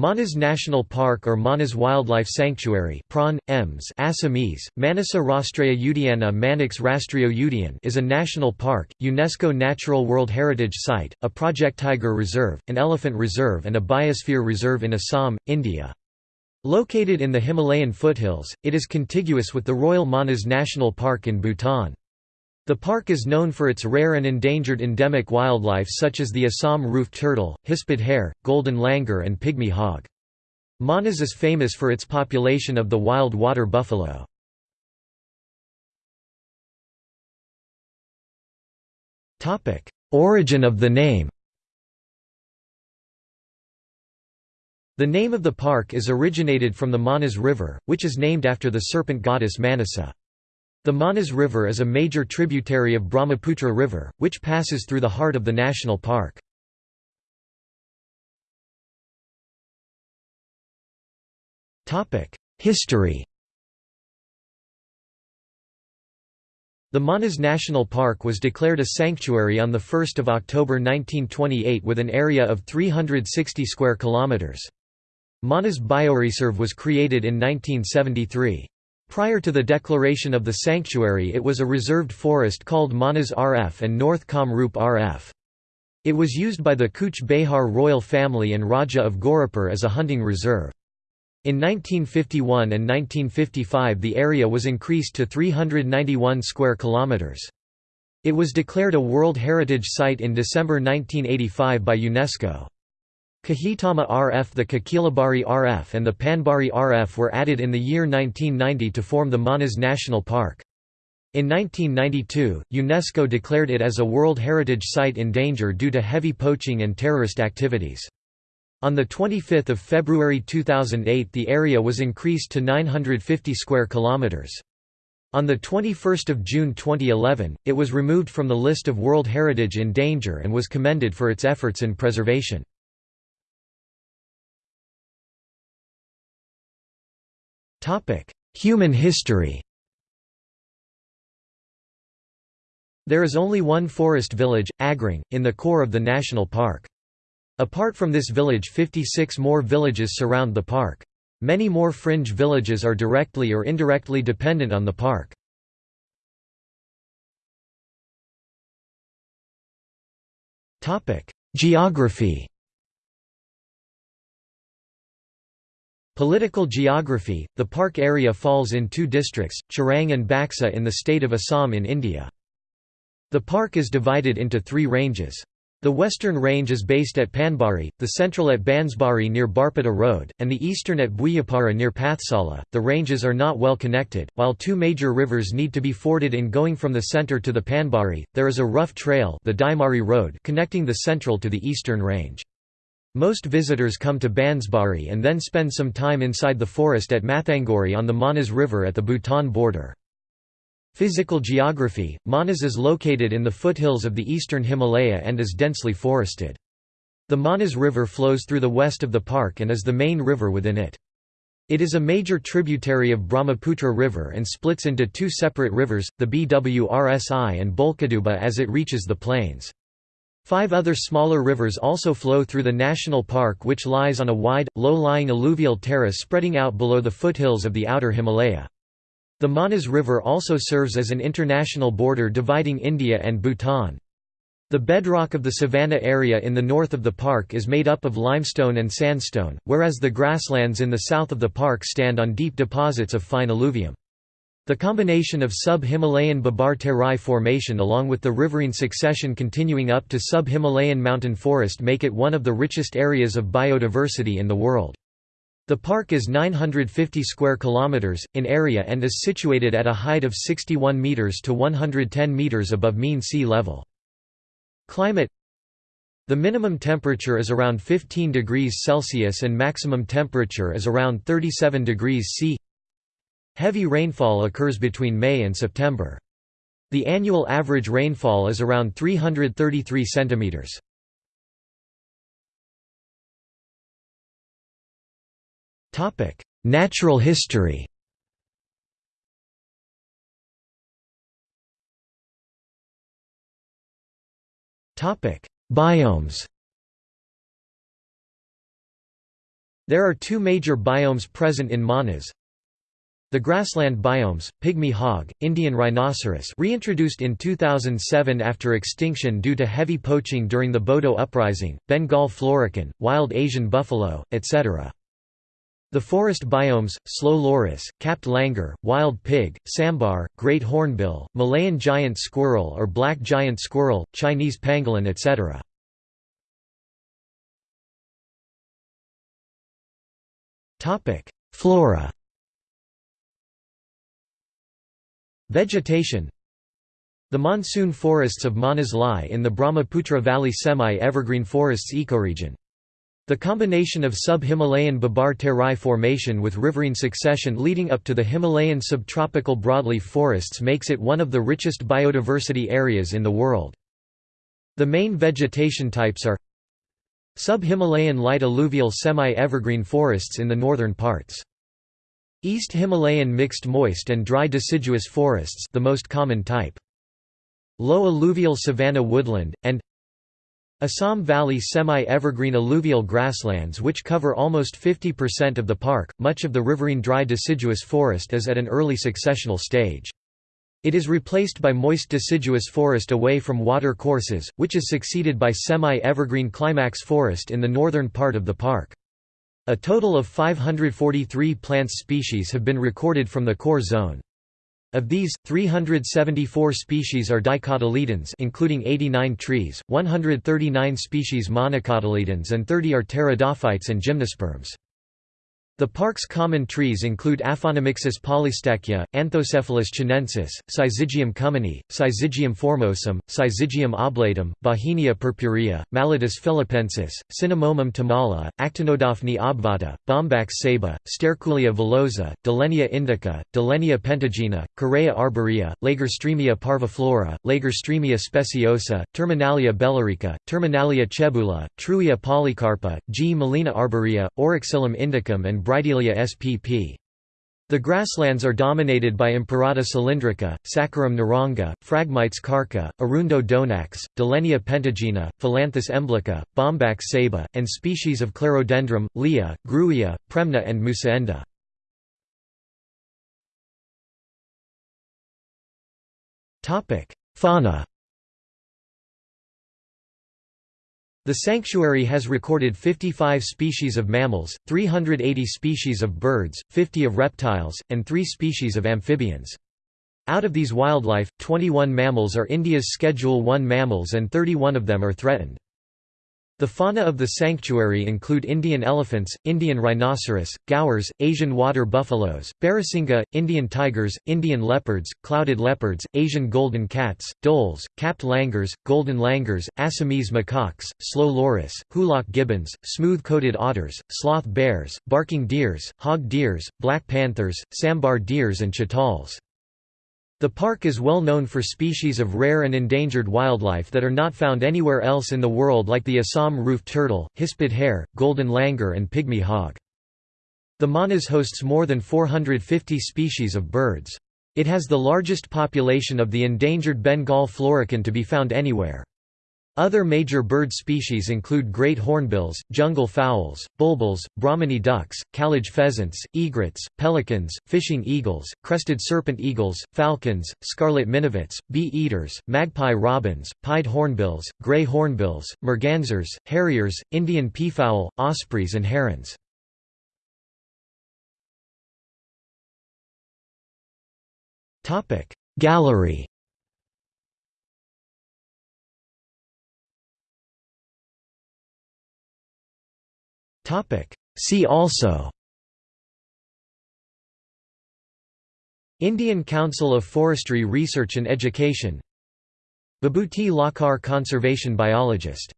Manas National Park or Manas Wildlife Sanctuary prawn, EMS Assamese, Manasa Rastriya Udyana Manix Rastriyo Udyan is a national park, UNESCO Natural World Heritage Site, a Project Tiger Reserve, an elephant reserve and a biosphere reserve in Assam, India. Located in the Himalayan foothills, it is contiguous with the Royal Manas National Park in Bhutan. The park is known for its rare and endangered endemic wildlife such as the Assam roofed turtle, hispid hare, golden langur and pygmy hog. Manas is famous for its population of the wild water buffalo. Origin of the name The name of the park is originated from the Manas River, which is named after the serpent goddess Manasa. The Manas River is a major tributary of Brahmaputra River, which passes through the heart of the national park. History The Manas National Park was declared a sanctuary on 1 October 1928 with an area of 360 square kilometres. Manas Bioreserve was created in 1973. Prior to the declaration of the sanctuary it was a reserved forest called Manas RF and North Kamrup RF. It was used by the Cooch Behar royal family and Raja of Gauripur as a hunting reserve. In 1951 and 1955 the area was increased to 391 square kilometers. It was declared a World Heritage Site in December 1985 by UNESCO. Kahitama RF The Kokilabari RF and the Panbari RF were added in the year 1990 to form the Manas National Park. In 1992, UNESCO declared it as a World Heritage Site in danger due to heavy poaching and terrorist activities. On 25 February 2008 the area was increased to 950 square kilometres. On 21 June 2011, it was removed from the list of World Heritage in danger and was commended for its efforts in preservation. Human history There is only one forest village, Agrang, in the core of the national park. Apart from this village 56 more villages surround the park. Many more fringe villages are directly or indirectly dependent on the park. Geography Political geography – The park area falls in two districts, Chirang and Baksa in the state of Assam in India. The park is divided into three ranges. The western range is based at Panbari, the central at Bansbari near Barpeta Road, and the eastern at Buyapara near Pathsala. The ranges are not well connected, while two major rivers need to be forded in going from the center to the Panbari. There is a rough trail, the Daimari Road, connecting the central to the eastern range. Most visitors come to Bansbari and then spend some time inside the forest at Mathangori on the Manas River at the Bhutan border. Physical geography – Manas is located in the foothills of the eastern Himalaya and is densely forested. The Manas River flows through the west of the park and is the main river within it. It is a major tributary of Brahmaputra River and splits into two separate rivers, the Bwrsi and Bolkaduba as it reaches the plains. Five other smaller rivers also flow through the national park which lies on a wide, low-lying alluvial terrace spreading out below the foothills of the outer Himalaya. The Manas River also serves as an international border dividing India and Bhutan. The bedrock of the savanna area in the north of the park is made up of limestone and sandstone, whereas the grasslands in the south of the park stand on deep deposits of fine alluvium. The combination of sub-Himalayan Bhabar Terai formation along with the riverine succession continuing up to sub-Himalayan mountain forest make it one of the richest areas of biodiversity in the world. The park is 950 square kilometers in area and is situated at a height of 61 meters to 110 meters above mean sea level. Climate The minimum temperature is around 15 degrees Celsius and maximum temperature is around 37 degrees C. Heavy rainfall occurs between May and September. The annual average rainfall is around 333 centimeters. Topic: Natural history. Topic: Biomes. There are two major biomes present in Manas. The grassland biomes, pygmy hog, Indian rhinoceros reintroduced in 2007 after extinction due to heavy poaching during the Bodo uprising, Bengal florican, wild Asian buffalo, etc. The forest biomes, slow loris, capped langur, wild pig, sambar, great hornbill, Malayan giant squirrel or black giant squirrel, Chinese pangolin etc. Flora Vegetation The monsoon forests of Manas lie in the Brahmaputra Valley semi-evergreen forests ecoregion. The combination of sub-Himalayan Bhabar Terai formation with riverine succession leading up to the Himalayan subtropical broadleaf forests makes it one of the richest biodiversity areas in the world. The main vegetation types are Sub-Himalayan light alluvial semi-evergreen forests in the northern parts. East Himalayan mixed moist and dry deciduous forests the most common type. Low alluvial savanna woodland, and Assam Valley semi-evergreen alluvial grasslands which cover almost 50% of the park, much of the riverine dry deciduous forest is at an early successional stage. It is replaced by moist deciduous forest away from water courses, which is succeeded by semi-evergreen climax forest in the northern part of the park. A total of 543 plant species have been recorded from the core zone. Of these, 374 species are dicotyledons including 89 trees, 139 species monocotyledons and 30 are pteridophytes and gymnosperms. The park's common trees include Aphanamixis polystachya, Anthocephalus chinensis, Syzygium cumini, Syzygium formosum, Syzygium oblatum, Bauhinia purpurea, Mallotus philippensis, Cinnamomum tamala, Actinodaphne obovata, Bombax ceiba, Sterculia villosa, Dillenia indica, Dillenia pentagyna, Careya arborea, Lagerstroemia parviflora, Lagerstroemia speciosa, Terminalia bellirica, Terminalia chebula, Trewia polycarpa, Gmelina arborea, Oroxylum indicum and Bridelia spp. The grasslands are dominated by Imperata cylindrica, Saccharum narenga, Phragmites karka, Arundo donax, Dillenia pentagyna, Phyllanthus emblica, Bombax ceiba, and species of Clerodendrum, Leea, Grewia, Premna and Mussaenda. Fauna The sanctuary has recorded 55 species of mammals, 380 species of birds, 50 of reptiles, and 3 species of amphibians. Out of these wildlife, 21 mammals are India's Schedule 1 mammals and 31 of them are threatened. The fauna of the sanctuary include Indian elephants, Indian rhinoceros, gaurs, Asian water buffaloes, barasingha, Indian tigers, Indian leopards, clouded leopards, Asian golden cats, dholes, capped langurs, golden langurs, Assamese macaques, slow loris, hoolock gibbons, smooth-coated otters, sloth bears, barking deers, hog deers, black panthers, sambar deers and chitals. The park is well known for species of rare and endangered wildlife that are not found anywhere else in the world like the Assam roofed turtle, hispid hare, golden langur and pygmy hog. The Manas hosts more than 450 species of birds. It has the largest population of the endangered Bengal florican to be found anywhere. Other major bird species include great hornbills, jungle fowls, bulbuls, Brahminy ducks, kalij pheasants, egrets, pelicans, fishing eagles, crested serpent eagles, falcons, scarlet minivets, bee-eaters, magpie robins, pied hornbills, gray hornbills, mergansers, harriers, Indian peafowl, ospreys and herons. Gallery See also Indian Council of Forestry Research and Education Bibhuti Lahkar conservation biologist